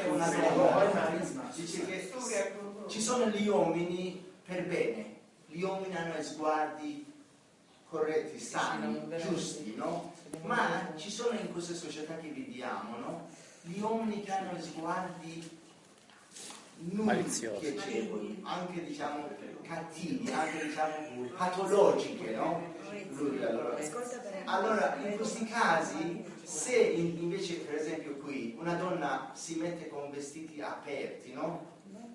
che una donna dice che ci sono gli uomini per bene, gli uomini hanno sguardi corretti, sani, giusti, no? Ma ci sono in questa società che viviamo, no? Gli uomini che hanno sguardi Maliziosi. piacevoli, anche diciamo cattivi, anche diciamo patologiche, no? Allora, allora, in questi casi, se in- invece per esempio qui una donna si mette con vestiti aperti, no?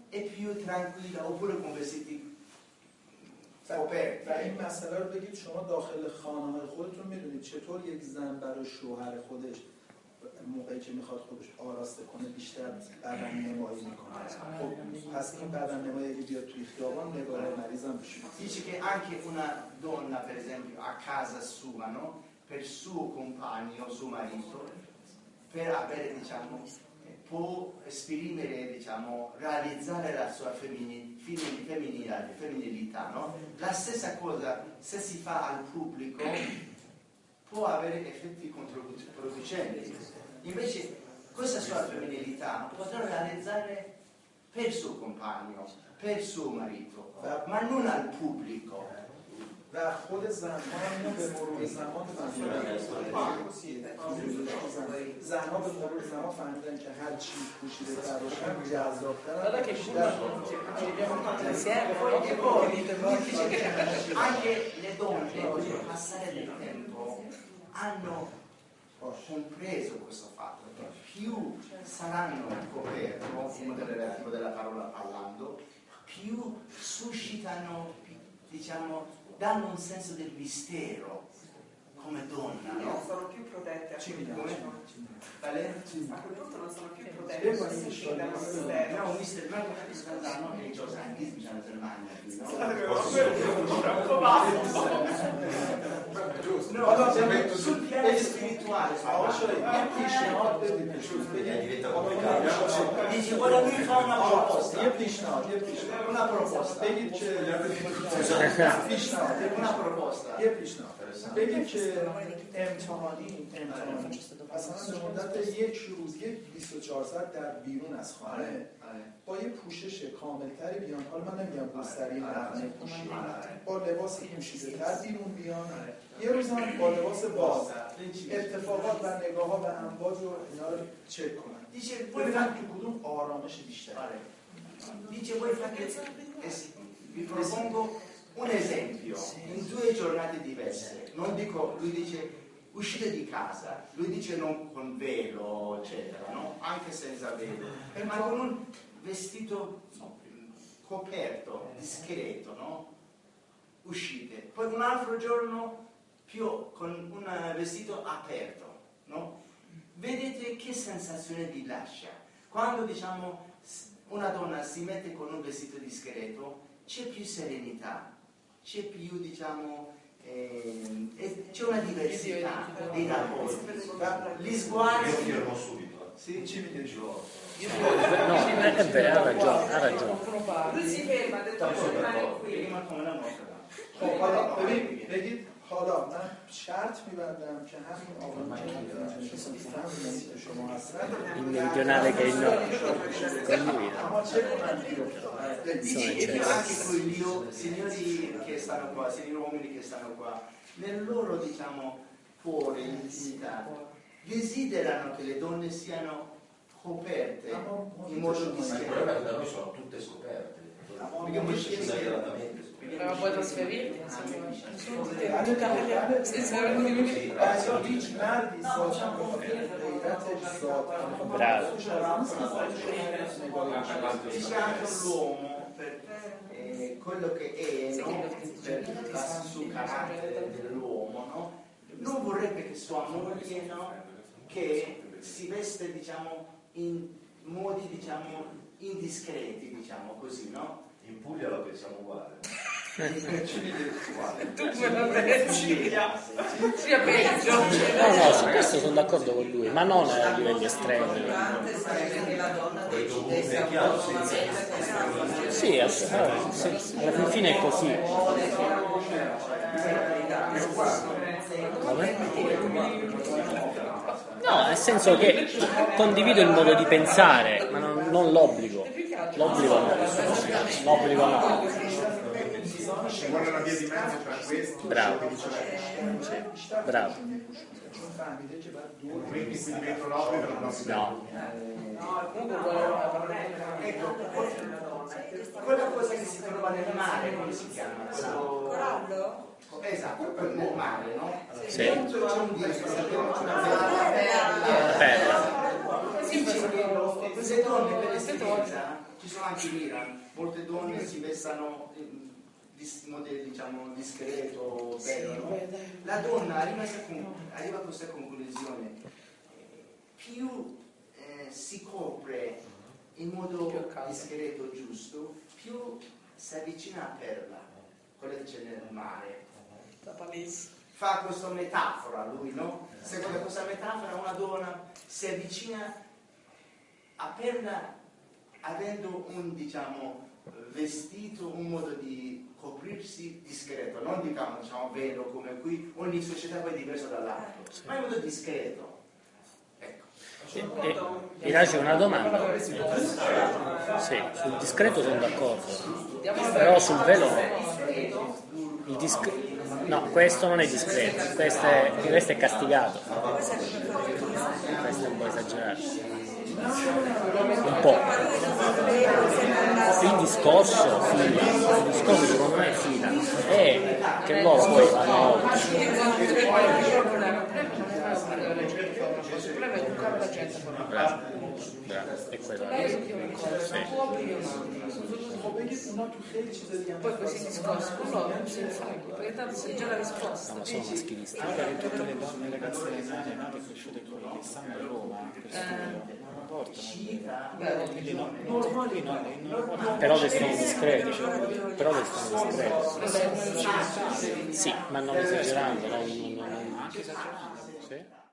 È più tranquilla, oppure con vestiti coperti. و این مسئله رو بگید شما داخل خانه های خودتون میدونید چطور یک زن برای شوهر خودش موقعی که میخواد خودش آراسته کنه بیشتر بدن نمایی میکنه خب پس این بدن نمایی اگه بیاد توی خیابان نگاه مریض هم بشه Dice che anche una donna, per esempio, a casa sua, no? per suo compagno, suo marito, per avere, diciamo, eh, può esprimere, diciamo, realizzare la sua femini- femini- femminilità, femminilità, no? La stessa cosa se si fa al pubblico può avere effetti controproducenti. Invece questa sua femminilità potrà realizzare per suo compagno, per suo marito, ma non al pubblico. و خود زنها هم اینو به مرور زمان فهمیدن زنها به مرور زمان فهمیدن که هر چی پوشیده تر باشن جذابتر Guarda che بیشتر insieme, E poi dice che poi anche le donne con il passare del tempo hanno compreso questo fatto che più saranno coperte, in modo relativo della parola parlando, più suscitano, diciamo, danno un senso del mistero come donna, no? Non sono più protette a quel punto. Vale? A quel punto non sono più protette, sono sentite dal mistero. No, un mistero, ma non capisco il danno che i giornalisti dalla Germania, no? Troppo basso. No, no, sul piano spirituale, cioè, diventa complicato. Dici voglio lui fa una یه پیشنهاد یه پیشنهاد una proposta, بگید که پیشنهاد una proposta. یه پیشنهاد بگید که امتحانی امتحانی مثلا به مدت یک روز یک 24 ساعت در بیرون از خانه. با یه پوشش کاملتری بیان. حالا من نمیگم گستری نقنه پوشی. با لباس پوشیده تر بیرون بیان. یه روز هم با لباس باز. اتفاقات و نگاه ها و امواج و اینا رو چک کنن Dice voi ببینن fate, تو کدوم آرامش بیشتر dice voi fate, es- vi propongo un esempio in due giornate diverse. Non dico, lui dice uscite di casa, lui dice non con velo, eccetera, no? Anche senza velo, eh, ma con un vestito no, coperto, discreto, no? Uscite. Poi un altro giorno più con un vestito aperto, no? Vedete che sensazione vi lascia. Quando diciamo una donna si mette con un vestito discreto, c'è più serenità, c'è più, diciamo, eh, c'è una diversità di rapporti. Gli sguardi... Io firmo subito. Eh. Sì, ci vede Giorgio. No, è vero, ha ragione, ha ragione. Lui si ferma, ha detto che oh, rimane qui. Rimane come la nostra. Oh, vedi? حالا من شرط میبندم که همین آقایون که فهمیدن که شما هستن Il meridionale che è il nord, con lui. no? اما چه کنن بیفتن Dici, e più anche quelli, signori che stanno qua, signori uomini che stanno qua, nel loro diciamo cuore, intimità, desiderano che le donne siano coperte in modo Ma il discreto. problema è che da noi sono tutte scoperte. Perché voi però puoi trasferirti? Insomma nessuno ti deve educare bravo. l'uomo eh, quello che è no? per il carattere dell'uomo no? non vorrebbe che sua moglie no? che si veste diciamo in modi diciamo indiscreti diciamo così no? in Puglia la pensiamo uguale tu come la pensi? Sia peggio. No, no, su questo sono d'accordo con lui, ma non a livelli estremi. Sì, alla fine è così. No, nel senso che condivido il modo di pensare, ma non, non l'obbligo. L'obbligo no. L'obbligo no ci vuole la via di mezzo tra questo bravo. Sì. bravo quindi qui dentro l'obbligo non si no no comunque ecco quella cosa che si trova nel mare come si chiama? corallo? esatto nel mare no? sì. C'è un disco la perla. Eh, sì queste donne per l'estetica ci sono anche l'ira molte donne si vessano dis- diciamo discreto, bello, no? La donna arriva a questa conclusione, più eh, si copre in modo discreto, giusto, più si avvicina a perla, quella che c'è nel mare. Fa questa metafora lui, no? Secondo questa metafora una donna si avvicina a perla avendo un diciamo vestito, un modo di coprirsi discreto, non diciamo, diciamo velo come qui, ogni società poi è diverso dall'altro, ma in modo discreto. Ecco. E, e, mi lascio una domanda. Sì, sul discreto sono d'accordo, però sul velo no. Il disc- No, questo non è discreto, questo è, questo è castigato. Questo è un po' esagerato. Un po' scorso fila, il discorso secondo me fila, e eh, che loro poi hanno... Grazie. Grazie. È quello. Sì. Poi questi discorsi con loro non si fanno, perché tanto c'è già la risposta. No, ma sono maschilisti. Allora, tutte le donne, le ragazze nate e cresciute con l'Alessandro Roma, per studio, non portano Beh, quindi no, no, qui no, no, Però però vestono discreto. Sì, ma non esagerando, non, non, non-. Sì.